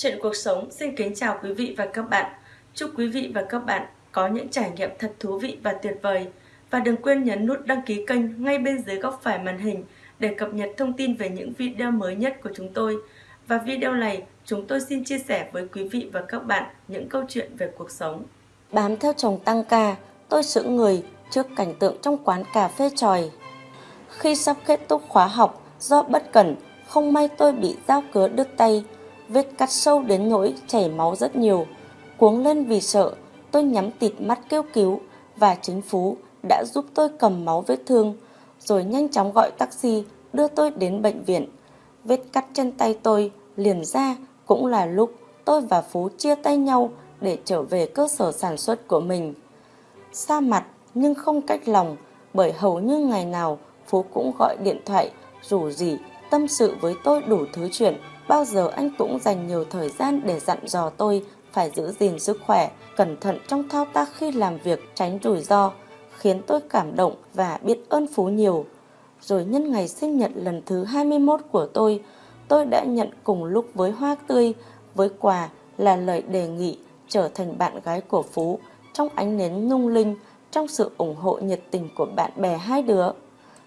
Chuyện cuộc sống xin kính chào quý vị và các bạn. Chúc quý vị và các bạn có những trải nghiệm thật thú vị và tuyệt vời. Và đừng quên nhấn nút đăng ký kênh ngay bên dưới góc phải màn hình để cập nhật thông tin về những video mới nhất của chúng tôi. Và video này, chúng tôi xin chia sẻ với quý vị và các bạn những câu chuyện về cuộc sống. Bám theo chồng tăng ca, tôi sững người trước cảnh tượng trong quán cà phê tròi. Khi sắp kết thúc khóa học, do bất cẩn, không may tôi bị dao cứa đứt tay, vết cắt sâu đến nỗi chảy máu rất nhiều. Cuống lên vì sợ, tôi nhắm tịt mắt kêu cứu và chính Phú đã giúp tôi cầm máu vết thương, rồi nhanh chóng gọi taxi đưa tôi đến bệnh viện. Vết cắt chân tay tôi liền ra cũng là lúc tôi và Phú chia tay nhau để trở về cơ sở sản xuất của mình. Xa mặt nhưng không cách lòng bởi hầu như ngày nào Phú cũng gọi điện thoại rủ rỉ tâm sự với tôi đủ thứ chuyện bao giờ anh cũng dành nhiều thời gian để dặn dò tôi phải giữ gìn sức khỏe, cẩn thận trong thao tác khi làm việc tránh rủi ro, khiến tôi cảm động và biết ơn Phú nhiều. Rồi nhân ngày sinh nhật lần thứ 21 của tôi, tôi đã nhận cùng lúc với hoa tươi, với quà là lời đề nghị trở thành bạn gái của Phú trong ánh nến nung linh, trong sự ủng hộ nhiệt tình của bạn bè hai đứa.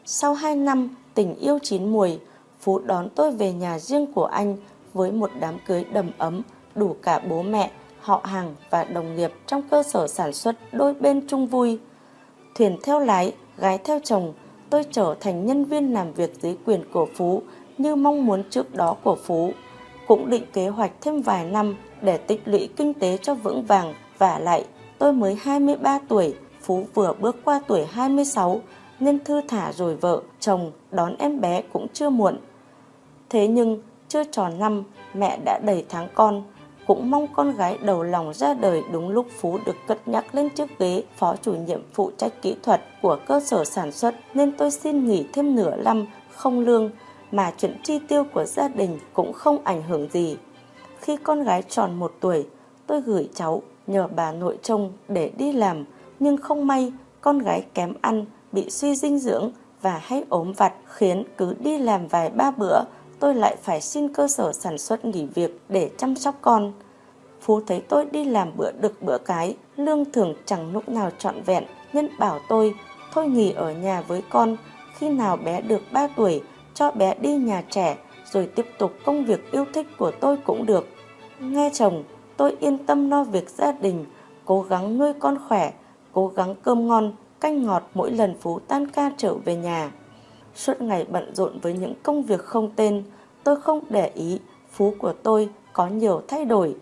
Sau 2 năm tình yêu chín mùi, Phú đón tôi về nhà riêng của anh với một đám cưới đầm ấm, đủ cả bố mẹ, họ hàng và đồng nghiệp trong cơ sở sản xuất đôi bên chung vui. Thuyền theo lái, gái theo chồng, tôi trở thành nhân viên làm việc dưới quyền của Phú như mong muốn trước đó của Phú. Cũng định kế hoạch thêm vài năm để tích lũy kinh tế cho vững vàng và lại tôi mới 23 tuổi, Phú vừa bước qua tuổi 26 nên thư thả rồi vợ, chồng đón em bé cũng chưa muộn. Thế nhưng chưa tròn năm mẹ đã đầy tháng con, cũng mong con gái đầu lòng ra đời đúng lúc Phú được cất nhắc lên chiếc ghế phó chủ nhiệm phụ trách kỹ thuật của cơ sở sản xuất nên tôi xin nghỉ thêm nửa năm không lương mà chuyện chi tiêu của gia đình cũng không ảnh hưởng gì. Khi con gái tròn một tuổi, tôi gửi cháu nhờ bà nội trông để đi làm nhưng không may con gái kém ăn, bị suy dinh dưỡng và hay ốm vặt khiến cứ đi làm vài ba bữa tôi lại phải xin cơ sở sản xuất nghỉ việc để chăm sóc con. Phú thấy tôi đi làm bữa đực bữa cái, lương thường chẳng lúc nào trọn vẹn, nhân bảo tôi thôi nghỉ ở nhà với con, khi nào bé được 3 tuổi, cho bé đi nhà trẻ, rồi tiếp tục công việc yêu thích của tôi cũng được. Nghe chồng, tôi yên tâm lo việc gia đình, cố gắng nuôi con khỏe, cố gắng cơm ngon, canh ngọt mỗi lần Phú tan ca trở về nhà. Suốt ngày bận rộn với những công việc không tên, tôi không để ý Phú của tôi có nhiều thay đổi.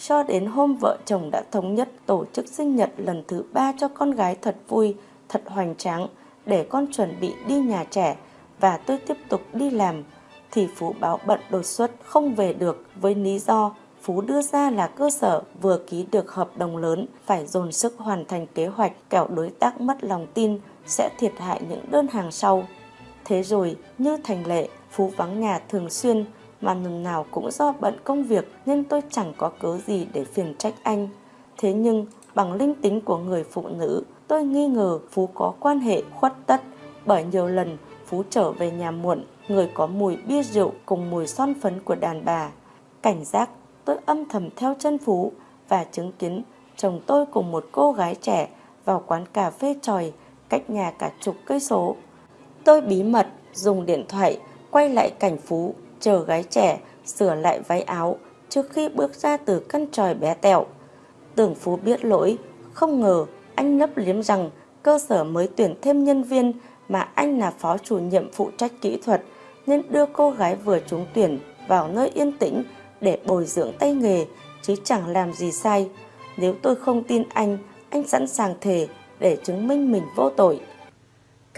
Cho đến hôm vợ chồng đã thống nhất tổ chức sinh nhật lần thứ ba cho con gái thật vui, thật hoành tráng để con chuẩn bị đi nhà trẻ và tôi tiếp tục đi làm thì Phú báo bận đột xuất không về được với lý do Phú đưa ra là cơ sở vừa ký được hợp đồng lớn phải dồn sức hoàn thành kế hoạch kẻo đối tác mất lòng tin sẽ thiệt hại những đơn hàng sau. Thế rồi, như thành lệ, Phú vắng nhà thường xuyên, mà lần nào cũng do bận công việc nên tôi chẳng có cớ gì để phiền trách anh. Thế nhưng, bằng linh tính của người phụ nữ, tôi nghi ngờ Phú có quan hệ khuất tất, bởi nhiều lần Phú trở về nhà muộn, người có mùi bia rượu cùng mùi son phấn của đàn bà. Cảnh giác, tôi âm thầm theo chân Phú và chứng kiến chồng tôi cùng một cô gái trẻ vào quán cà phê tròi cách nhà cả chục cây số. Tôi bí mật dùng điện thoại quay lại cảnh Phú chờ gái trẻ sửa lại váy áo trước khi bước ra từ căn tròi bé tẹo. Tưởng Phú biết lỗi, không ngờ anh lấp liếm rằng cơ sở mới tuyển thêm nhân viên mà anh là phó chủ nhiệm phụ trách kỹ thuật nên đưa cô gái vừa trúng tuyển vào nơi yên tĩnh để bồi dưỡng tay nghề chứ chẳng làm gì sai. Nếu tôi không tin anh, anh sẵn sàng thề để chứng minh mình vô tội.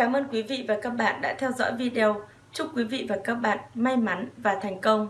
Cảm ơn quý vị và các bạn đã theo dõi video. Chúc quý vị và các bạn may mắn và thành công.